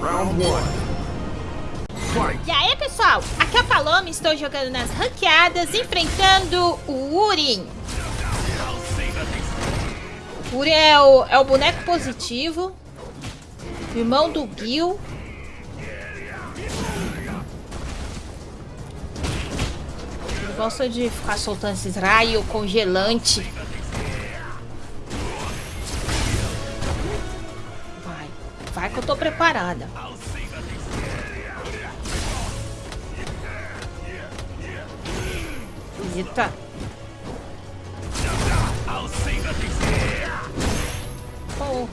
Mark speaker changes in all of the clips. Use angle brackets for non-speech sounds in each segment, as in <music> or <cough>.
Speaker 1: Round one.
Speaker 2: E aí, pessoal? Aqui é a Paloma, estou jogando nas ranqueadas, enfrentando o Urin. O Urin é o, é o boneco positivo, irmão do Gil. Gosta de ficar soltando esses raios congelante. Que eu tô preparada. Eita. Oh.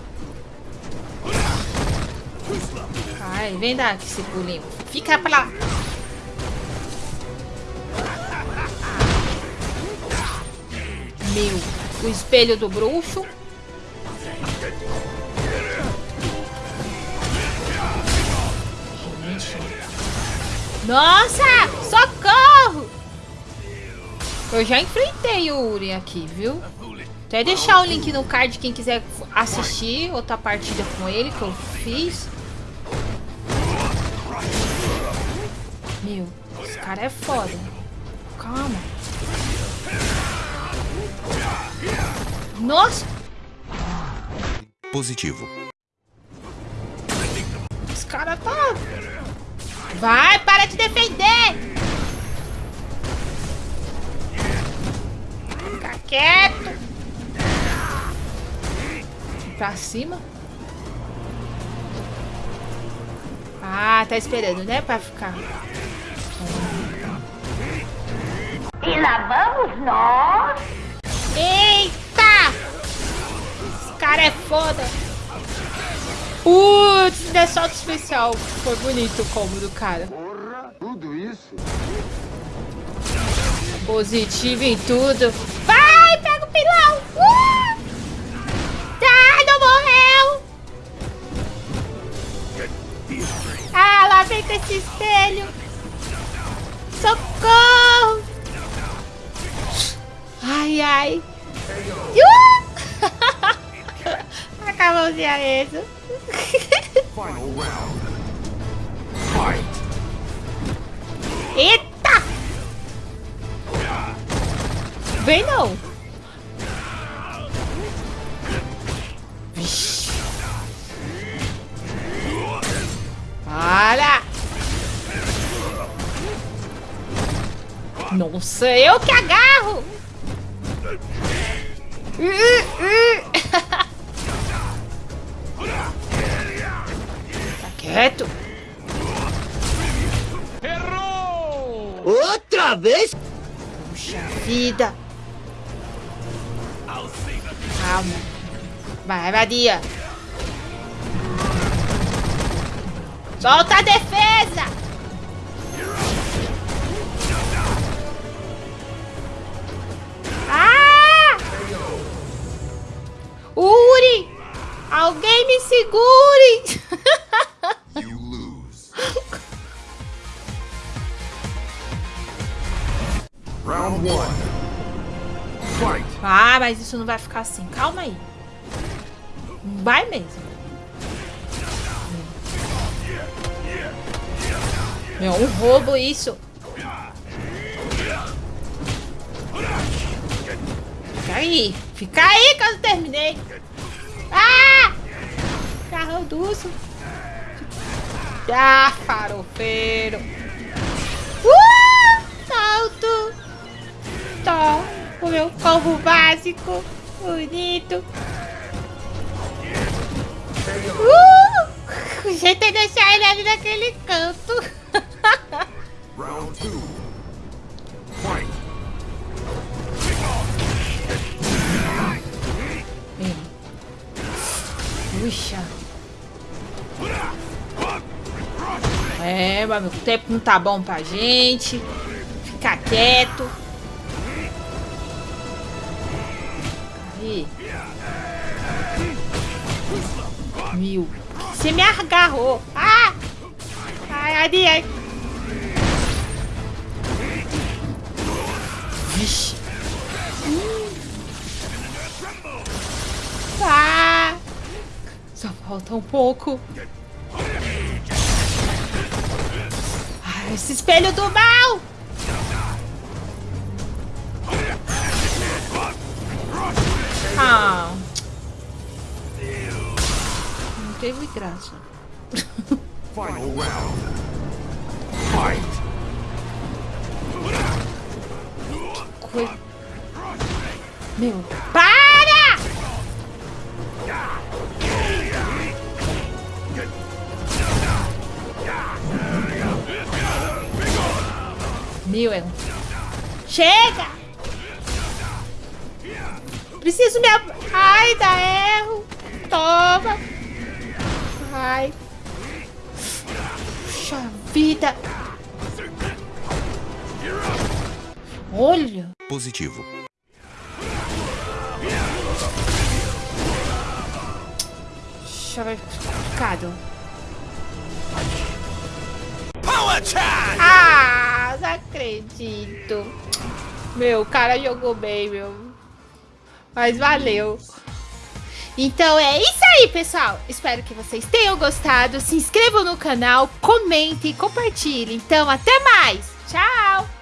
Speaker 2: Ai, vem daqui esse pulinho. Fica pra lá. Meu, o espelho do bruxo. Nossa! Socorro! Eu já enfrentei o Uri aqui, viu? Até deixar o link no card quem quiser assistir outra partida com ele que eu fiz. Meu, esse cara é foda. Calma. Nossa!
Speaker 3: Positivo.
Speaker 2: Esse cara tá... Vai, para de defender! quieto. Pra cima. Ah, tá esperando, né? Pra ficar.
Speaker 4: E lá vamos nós.
Speaker 2: Eita! Esse cara é foda. É salto especial. Foi bonito o combo do cara.
Speaker 1: Porra, tudo isso?
Speaker 2: Positivo em tudo. Vai, pega o pilão. Uh! Tá, não morreu. Ah, lá vem com esse espelho. Socorro. Ai, ai. Uh! <laughs> Acabou de isso. <laughs>
Speaker 1: Final round. Fight.
Speaker 2: Eita. Vem não. Vixe. Para. Nossa, eu que agarro. tá quieto.
Speaker 5: Errou! Outra vez?
Speaker 2: Puxa vida. Calma. Vai, vadia. Solta a defesa! Ah, mas isso não vai ficar assim. Calma aí. Vai mesmo. Meu, um roubo isso. Fica aí. Fica aí que eu não terminei. Ah! Carro duso. Ah, farofeiro. Uh! Salto. Tá. O meu combo básico. Bonito. Uh! O jeito é deixar ele ali naquele canto.
Speaker 1: Round two. Fight.
Speaker 2: Puxa. É, mas o tempo não tá bom pra gente. Ficar quieto. Aí. Mil. Você me agarrou. Ah! Ai, ai, ai. Vixe. Hum. Ah! Só falta um pouco. Esse espelho do mal! Ah. Não teve graça.
Speaker 1: Final round. Fight.
Speaker 2: Coi... Meu, para! Meu, é um... Chega! Preciso me... ab- Ai, dá erro. Toma. Ai. Puxa vida. Olha.
Speaker 3: Positivo.
Speaker 2: Vai ficar complicado.
Speaker 3: Power Charge!
Speaker 2: Ah, não acredito. Meu, o cara jogou bem, meu. Mas valeu. Então é isso aí, pessoal. Espero que vocês tenham gostado. Se inscrevam no canal, comentem, compartilhem. Então, até mais. Tchau!